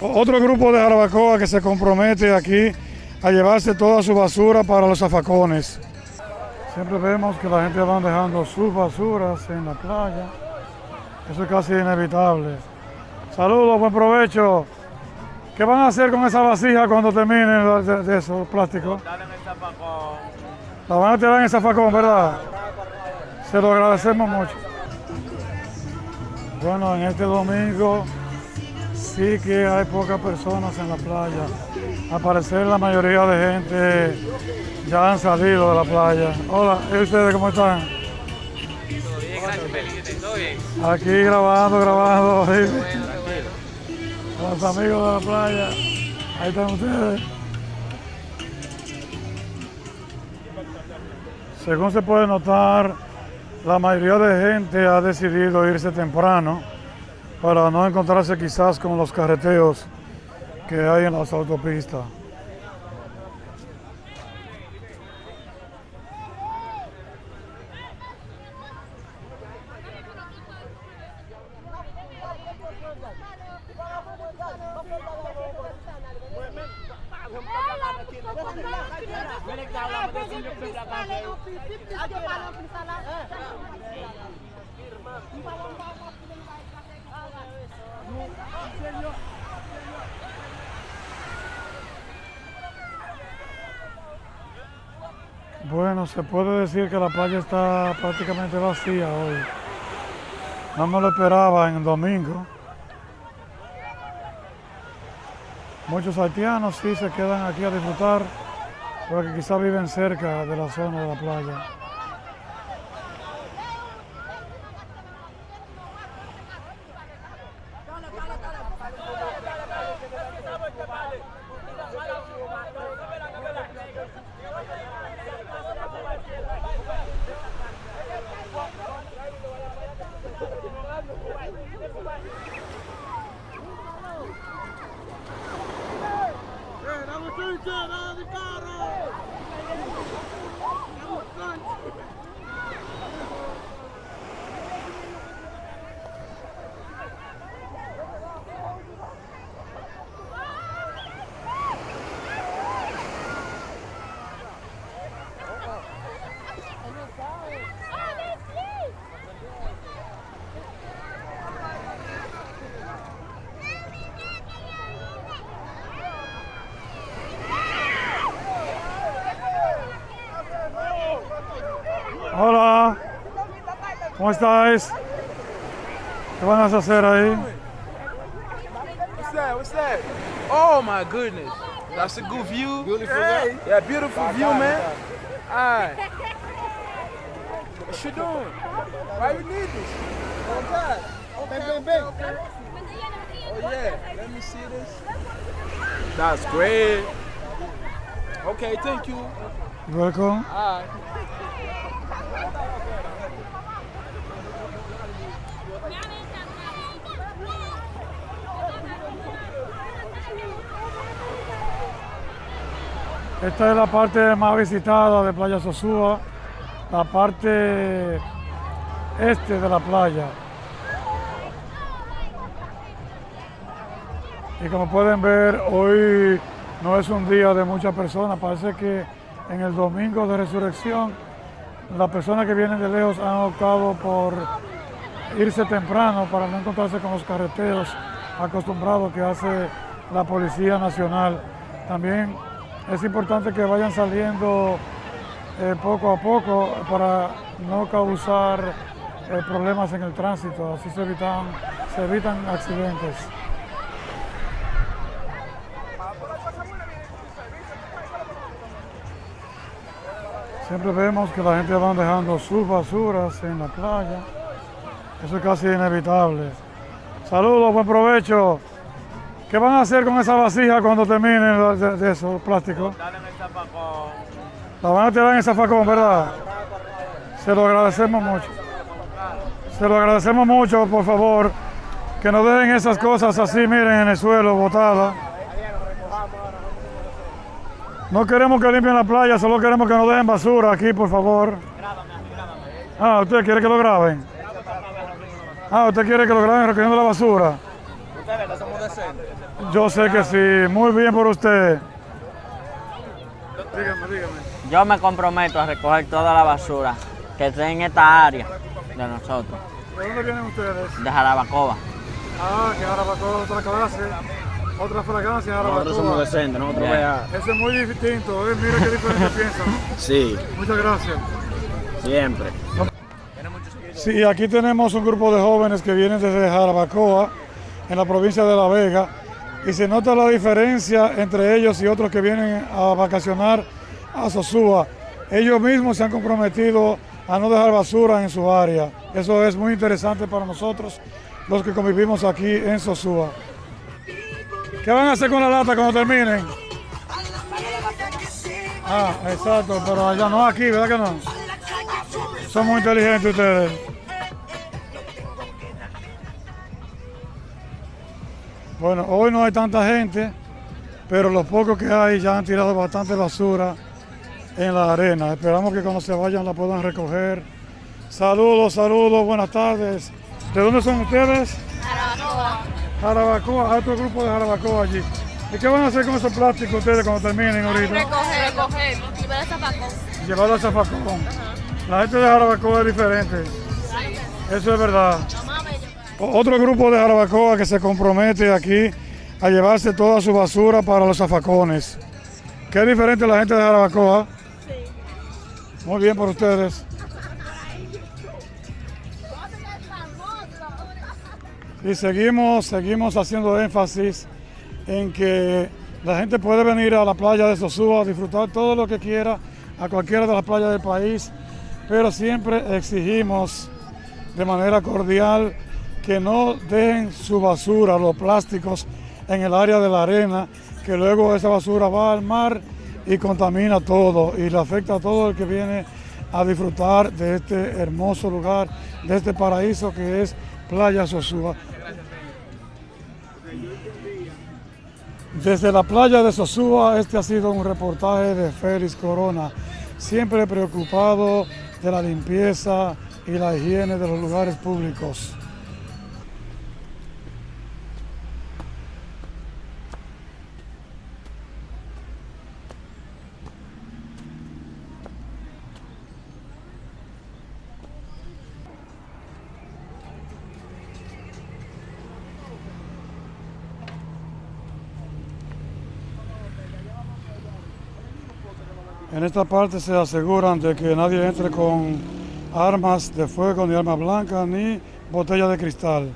Otro grupo de Jarabacoa que se compromete aquí a llevarse toda su basura para los zafacones. Siempre vemos que la gente va dejando sus basuras en la playa. Eso es casi inevitable. Saludos, buen provecho. ¿Qué van a hacer con esa vasija cuando terminen de, de esos plásticos? La van a tirar en el zafacón, ¿verdad? Se lo agradecemos mucho. Bueno, en este domingo sí que hay pocas personas en la playa. Al parecer la mayoría de gente ya han salido de la playa. Hola, ¿y ustedes cómo están? Todo bien, gracias, Felipe. Todo bien. Aquí grabando, grabando. tranquilo. Los amigos de la playa. Ahí están ustedes. Según se puede notar, la mayoría de gente ha decidido irse temprano para no encontrarse quizás con los carreteos que hay en las autopistas. Bueno, se puede decir que la playa está prácticamente vacía hoy. No me lo esperaba en domingo. Muchos haitianos sí se quedan aquí a disfrutar porque quizás viven cerca de la zona de la playa. ¡Nada de carro! Hola, ¿cómo estáis? ¿Qué van a hacer ahí? What's that? What's that? Oh my goodness. That's a good view. Beautiful hey. Yeah, beautiful view, man. Alright. What you doing? Why you need this? Oh God. Okay, bang, bang, bang. Oh yeah. Let me see this. That's great. Okay, thank you. Welcome. Esta es la parte más visitada de Playa Sosúa, la parte este de la playa. Y como pueden ver, hoy no es un día de muchas personas, parece que en el domingo de resurrección las personas que vienen de lejos han optado por irse temprano para no encontrarse con los carreteos acostumbrados que hace la Policía Nacional. También es importante que vayan saliendo eh, poco a poco para no causar eh, problemas en el tránsito, así se evitan, se evitan accidentes. Siempre vemos que la gente va dejando sus basuras en la playa. Eso es casi inevitable. Saludos, buen provecho. ¿Qué van a hacer con esa vasija cuando terminen de, de esos plásticos? La van a tirar en el zafacón, ¿verdad? Se lo agradecemos mucho. Se lo agradecemos mucho, por favor, que no dejen esas cosas así, miren, en el suelo, botadas. No queremos que limpien la playa, solo queremos que nos dejen basura aquí, por favor. Ah, ¿usted quiere que lo graben? Ah, ¿usted quiere que lo graben recogiendo la basura? Ustedes somos decentes. Yo sé que sí, muy bien por usted. Dígame, dígame. Yo me comprometo a recoger toda la basura que esté en esta área de nosotros, ¿De dónde vienen ustedes? de Jarabacoa. Ah, que Jarabacoa otra clase, otra fragancia Nosotros somos decentes, nosotros vea. Ese es muy distinto, ¿eh? mira qué diferente piensan. Sí, Muchas gracias. siempre. Sí, aquí tenemos un grupo de jóvenes que vienen desde Jarabacoa, en la provincia de La Vega, y se nota la diferencia entre ellos y otros que vienen a vacacionar a Sosúa. Ellos mismos se han comprometido a no dejar basura en su área. Eso es muy interesante para nosotros, los que convivimos aquí en Sosúa. ¿Qué van a hacer con la lata cuando terminen? Ah, exacto, pero allá no aquí, ¿verdad que no? Son muy inteligentes ustedes. Bueno, hoy no hay tanta gente, pero los pocos que hay ya han tirado bastante basura en la arena. Esperamos que cuando se vayan la puedan recoger. Saludos, saludos, buenas tardes. ¿De dónde son ustedes? Jarabacoa, otro grupo de Jarabacoa allí. ¿Y qué van a hacer con esos plásticos ustedes cuando terminen ahorita? Recoger, recoger, llevar a zapacón. Llevarlo a Zafacón. La gente de Jarabacoa es diferente. Eso es verdad. Otro grupo de Jarabacoa que se compromete aquí a llevarse toda su basura para los zafacones. Qué diferente la gente de Jarabacoa. Muy bien por ustedes. Y seguimos, seguimos haciendo énfasis en que la gente puede venir a la playa de Sosúa disfrutar todo lo que quiera a cualquiera de las playas del país, pero siempre exigimos de manera cordial que no dejen su basura, los plásticos, en el área de la arena, que luego esa basura va al mar y contamina todo y le afecta a todo el que viene a disfrutar de este hermoso lugar, de este paraíso que es Playa Sosúa. Desde la playa de Sosúa, este ha sido un reportaje de Félix Corona, siempre preocupado de la limpieza y la higiene de los lugares públicos. En esta parte se aseguran de que nadie entre con armas de fuego, ni armas blancas, ni botella de cristal.